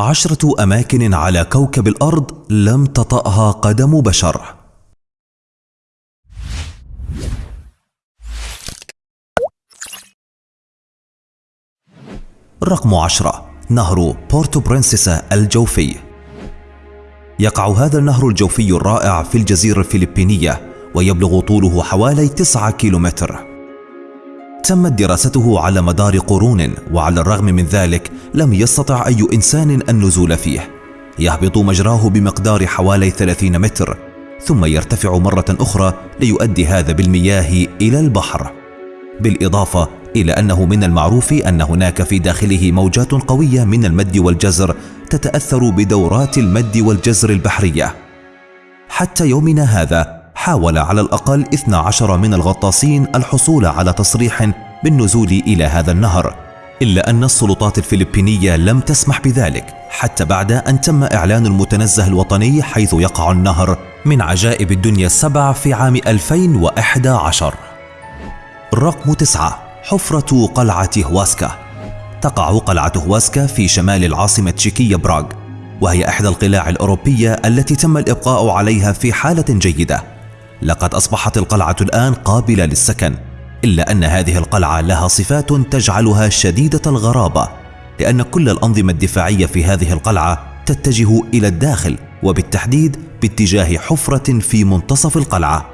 عشرة أماكن على كوكب الأرض لم تطأها قدم بشر. رقم عشرة نهر بورتو برنسيسا الجوفي. يقع هذا النهر الجوفي الرائع في الجزيرة الفلبينية ويبلغ طوله حوالي 9 كيلومتر. تمت دراسته على مدار قرون وعلى الرغم من ذلك لم يستطع أي إنسان النزول فيه. يهبط مجراه بمقدار حوالي 30 متر ثم يرتفع مرة أخرى ليؤدي هذا بالمياه إلى البحر. بالإضافة إلى أنه من المعروف أن هناك في داخله موجات قوية من المد والجزر تتأثر بدورات المد والجزر البحرية. حتى يومنا هذا حاول على الأقل 12 من الغطاسين الحصول على تصريح بالنزول إلى هذا النهر. إلا أن السلطات الفلبينية لم تسمح بذلك حتى بعد أن تم إعلان المتنزه الوطني حيث يقع النهر من عجائب الدنيا السبع في عام 2011 رقم تسعة حفرة قلعة هواسكا. تقع قلعة هواسكا في شمال العاصمة تشيكية براغ وهي إحدى القلاع الأوروبية التي تم الإبقاء عليها في حالة جيدة. لقد أصبحت القلعة الآن قابلة للسكن. إلا أن هذه القلعة لها صفات تجعلها شديدة الغرابة لأن كل الأنظمة الدفاعية في هذه القلعة تتجه إلى الداخل وبالتحديد باتجاه حفرة في منتصف القلعة.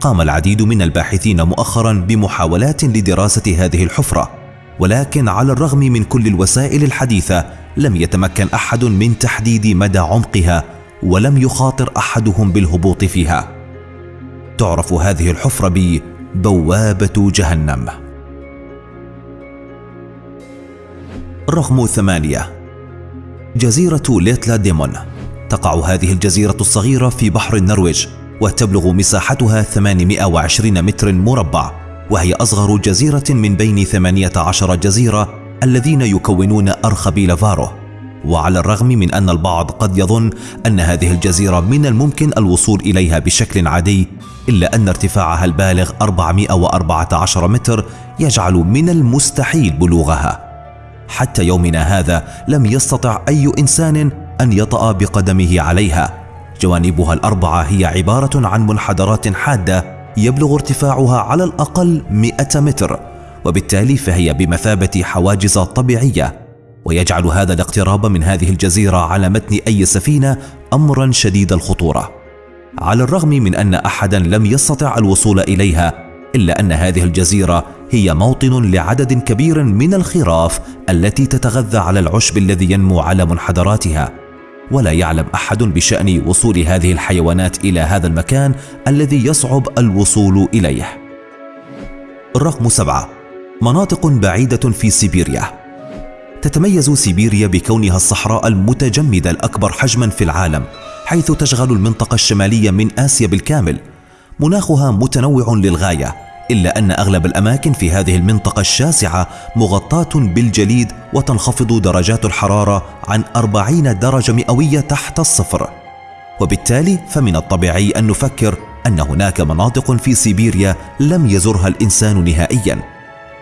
قام العديد من الباحثين مؤخرا بمحاولات لدراسة هذه الحفرة ولكن على الرغم من كل الوسائل الحديثة لم يتمكن أحد من تحديد مدى عمقها ولم يخاطر أحدهم بالهبوط فيها. تعرف هذه الحفرة ببوابة جهنم. رقم ثمانية. جزيرة ليتلا ديمون. تقع هذه الجزيرة الصغيرة في بحر النرويج وتبلغ مساحتها 820 متر مربع وهي أصغر جزيرة من بين 18 جزيرة الذين يكونون أرخبيل فارو. وعلى الرغم من أن البعض قد يظن أن هذه الجزيرة من الممكن الوصول إليها بشكل عادي إلا أن ارتفاعها البالغ 414 متر يجعل من المستحيل بلوغها. حتى يومنا هذا لم يستطع أي إنسان أن يطأ بقدمه عليها. جوانبها الأربعة هي عبارة عن منحدرات حادة يبلغ ارتفاعها على الأقل 100 متر وبالتالي فهي بمثابة حواجز طبيعية. ويجعل هذا الاقتراب من هذه الجزيرة على متن أي سفينة أمرا شديد الخطورة. على الرغم من أن أحدا لم يستطع الوصول إليها إلا أن هذه الجزيرة هي موطن لعدد كبير من الخراف التي تتغذى على العشب الذي ينمو على منحدراتها. ولا يعلم أحد بشأن وصول هذه الحيوانات إلى هذا المكان الذي يصعب الوصول إليه. الرقم سبعة. مناطق بعيدة في سيبيريا. تتميز سيبيريا بكونها الصحراء المتجمدة الأكبر حجما في العالم حيث تشغل المنطقة الشمالية من آسيا بالكامل. مناخها متنوع للغاية إلا أن أغلب الأماكن في هذه المنطقة الشاسعة مغطاة بالجليد وتنخفض درجات الحرارة عن 40 درجة مئوية تحت الصفر. وبالتالي فمن الطبيعي أن نفكر أن هناك مناطق في سيبيريا لم يزرها الإنسان نهائيا.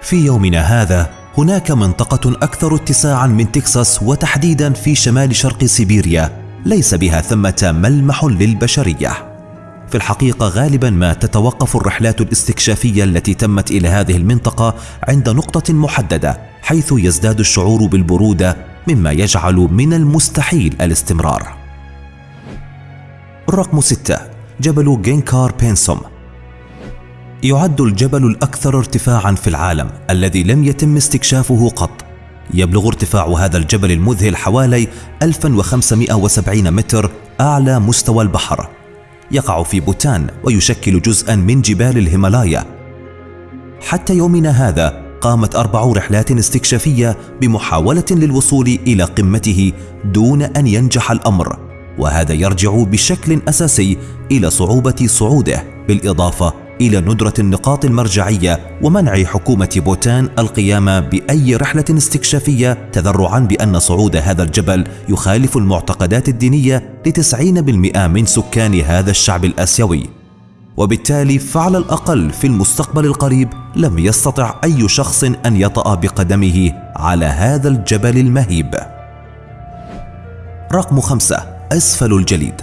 في يومنا هذا هناك منطقة أكثر اتساعا من تكساس وتحديدا في شمال شرق سيبيريا ليس بها ثمة ملمح للبشرية. في الحقيقة غالبا ما تتوقف الرحلات الاستكشافية التي تمت إلى هذه المنطقة عند نقطة محددة حيث يزداد الشعور بالبرودة مما يجعل من المستحيل الاستمرار. رقم ستة جبل جينكار بينسوم. يعد الجبل الأكثر ارتفاعا في العالم الذي لم يتم استكشافه قط. يبلغ ارتفاع هذا الجبل المذهل حوالي 1570 متر أعلى مستوى البحر. يقع في بوتان ويشكل جزءا من جبال الهيمالايا. حتى يومنا هذا قامت أربع رحلات استكشافية بمحاولة للوصول إلى قمته دون أن ينجح الأمر وهذا يرجع بشكل أساسي إلى صعوبة صعوده بالإضافة إلى ندرة النقاط المرجعية ومنع حكومة بوتان القيام بأي رحلة استكشافية تذرعا بأن صعود هذا الجبل يخالف المعتقدات الدينية لتسعين بالمئة من سكان هذا الشعب الآسيوي. وبالتالي فعلى الأقل في المستقبل القريب لم يستطع أي شخص أن يطأ بقدمه على هذا الجبل المهيب. رقم خمسة أسفل الجليد.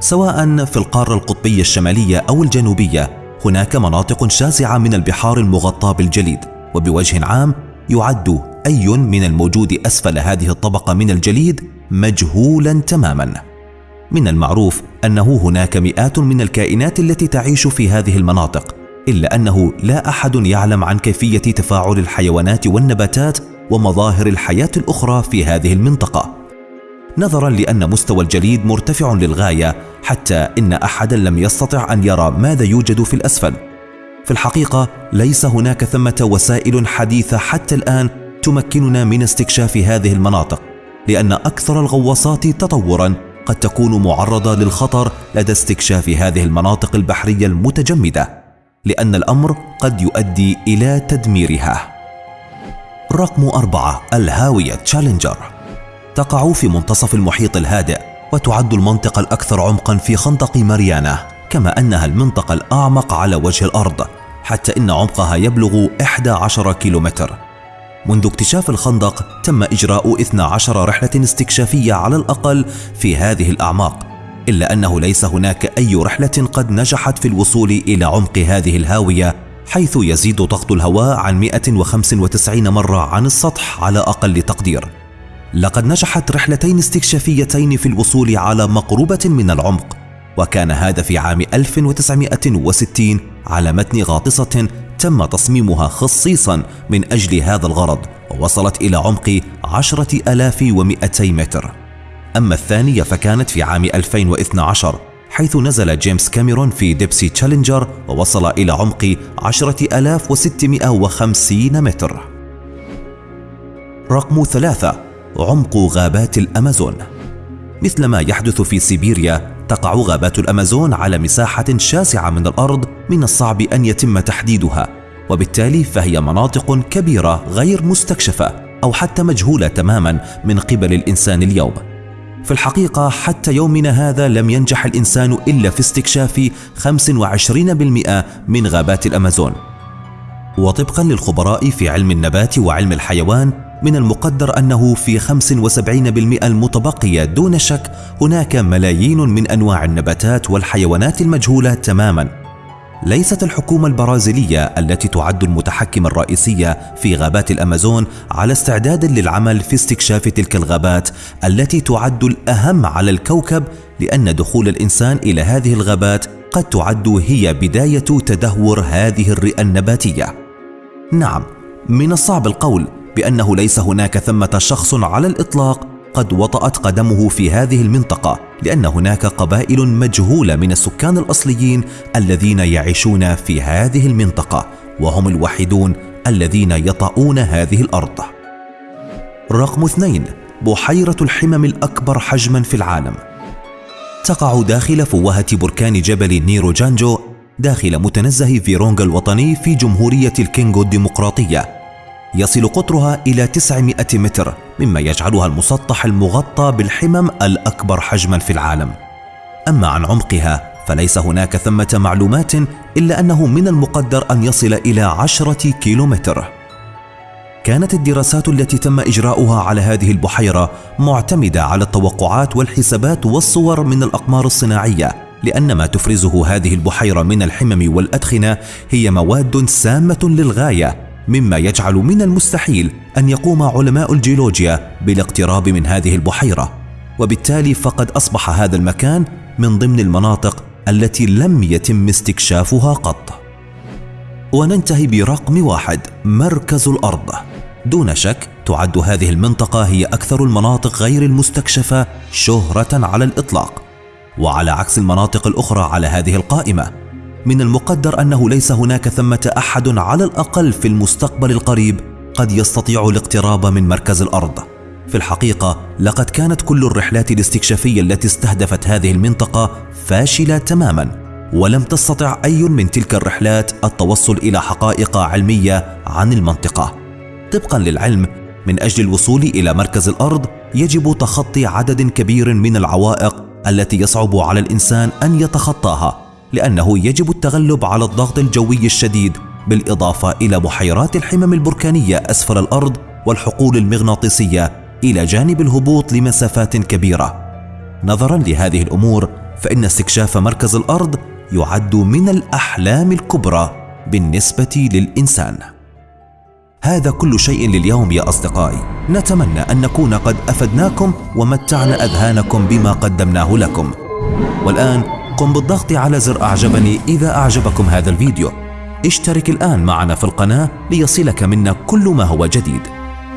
سواء في القارة القطبية الشمالية أو الجنوبية هناك مناطق شاسعة من البحار المغطاة بالجليد وبوجه عام يعد أي من الموجود أسفل هذه الطبقة من الجليد مجهولا تماما. من المعروف أنه هناك مئات من الكائنات التي تعيش في هذه المناطق إلا أنه لا أحد يعلم عن كيفية تفاعل الحيوانات والنباتات ومظاهر الحياة الأخرى في هذه المنطقة. نظرا لأن مستوى الجليد مرتفع للغاية حتى إن أحدا لم يستطع أن يرى ماذا يوجد في الأسفل. في الحقيقة ليس هناك ثمة وسائل حديثة حتى الآن تمكننا من استكشاف هذه المناطق لأن أكثر الغواصات تطورا قد تكون معرضة للخطر لدى استكشاف هذه المناطق البحرية المتجمدة لأن الأمر قد يؤدي إلى تدميرها. رقم أربعة الهاوية تشالنجر تقع في منتصف المحيط الهادئ وتعد المنطقة الأكثر عمقا في خندق ماريانا كما أنها المنطقة الأعمق على وجه الأرض حتى إن عمقها يبلغ 11 كيلومتر. منذ اكتشاف الخندق تم إجراء 12 رحلة استكشافية على الأقل في هذه الأعماق إلا أنه ليس هناك أي رحلة قد نجحت في الوصول إلى عمق هذه الهاوية حيث يزيد ضغط الهواء عن 195 مرة عن السطح على أقل تقدير. لقد نجحت رحلتين استكشافيتين في الوصول على مقربة من العمق وكان هذا في عام 1960 على متن غاطسة تم تصميمها خصيصا من أجل هذا الغرض ووصلت إلى عمق 10200 متر. أما الثانية فكانت في عام 2012 حيث نزل جيمس كاميرون في Deepsea Challenger ووصل إلى عمق 10650 متر. رقم ثلاثة عمق غابات الأمازون. مثل ما يحدث في سيبيريا تقع غابات الأمازون على مساحة شاسعة من الأرض من الصعب أن يتم تحديدها وبالتالي فهي مناطق كبيرة غير مستكشفة أو حتى مجهولة تماما من قبل الإنسان اليوم. في الحقيقة حتى يومنا هذا لم ينجح الإنسان إلا في استكشاف 25% من غابات الأمازون. وطبقا للخبراء في علم النبات وعلم الحيوان من المقدر أنه في 75% المتبقية دون شك هناك ملايين من أنواع النباتات والحيوانات المجهولة تماما. ليست الحكومة البرازيلية التي تعد المتحكم الرئيسية في غابات الأمازون على استعداد للعمل في استكشاف تلك الغابات التي تعد الأهم على الكوكب لأن دخول الإنسان إلى هذه الغابات قد تعد هي بداية تدهور هذه الرئة النباتية. نعم من الصعب القول بأنه ليس هناك ثمة شخص على الإطلاق قد وطأت قدمه في هذه المنطقة لأن هناك قبائل مجهولة من السكان الأصليين الذين يعيشون في هذه المنطقة وهم الوحيدون الذين يطؤون هذه الأرض. رقم اثنين بحيرة الحمم الأكبر حجما في العالم. تقع داخل فوهة بركان جبل نيراجونجو داخل متنزه فيرونغا الوطني في جمهورية الكونغو الديمقراطية يصل قطرها إلى 900 متر مما يجعلها المسطح المغطى بالحمم الأكبر حجما في العالم. أما عن عمقها فليس هناك ثمة معلومات إلا أنه من المقدر أن يصل إلى عشرة كيلومتر. كانت الدراسات التي تم إجراؤها على هذه البحيرة معتمدة على التوقعات والحسابات والصور من الأقمار الصناعية لأن ما تفرزه هذه البحيرة من الحمم والأدخنة هي مواد سامة للغاية. مما يجعل من المستحيل أن يقوم علماء الجيولوجيا بالاقتراب من هذه البحيرة. وبالتالي فقد أصبح هذا المكان من ضمن المناطق التي لم يتم استكشافها قط. وننتهي برقم واحد مركز الأرض. دون شك تعد هذه المنطقة هي أكثر المناطق غير المستكشفة شهرة على الإطلاق. وعلى عكس المناطق الأخرى على هذه القائمة من المقدر أنه ليس هناك ثمة أحد على الأقل في المستقبل القريب قد يستطيع الاقتراب من مركز الأرض. في الحقيقة لقد كانت كل الرحلات الاستكشافية التي استهدفت هذه المنطقة فاشلة تماما ولم تستطع أي من تلك الرحلات التوصل إلى حقائق علمية عن المنطقة. طبقا للعلم من أجل الوصول إلى مركز الأرض يجب تخطي عدد كبير من العوائق التي يصعب على الإنسان أن يتخطاها. لأنه يجب التغلب على الضغط الجوي الشديد بالإضافة إلى بحيرات الحمم البركانية أسفل الأرض والحقول المغناطيسية إلى جانب الهبوط لمسافات كبيرة. نظرا لهذه الأمور فإن استكشاف مركز الأرض يعد من الأحلام الكبرى بالنسبة للإنسان. هذا كل شيء لليوم يا أصدقائي. نتمنى أن نكون قد أفدناكم ومتعنا أذهانكم بما قدمناه لكم. والآن قم بالضغط على زر أعجبني إذا أعجبكم هذا الفيديو. اشترك الآن معنا في القناة ليصلك منا كل ما هو جديد.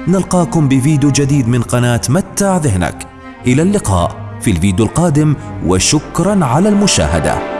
نلقاكم بفيديو جديد من قناة متع ذهنك. إلى اللقاء في الفيديو القادم وشكرا على المشاهدة.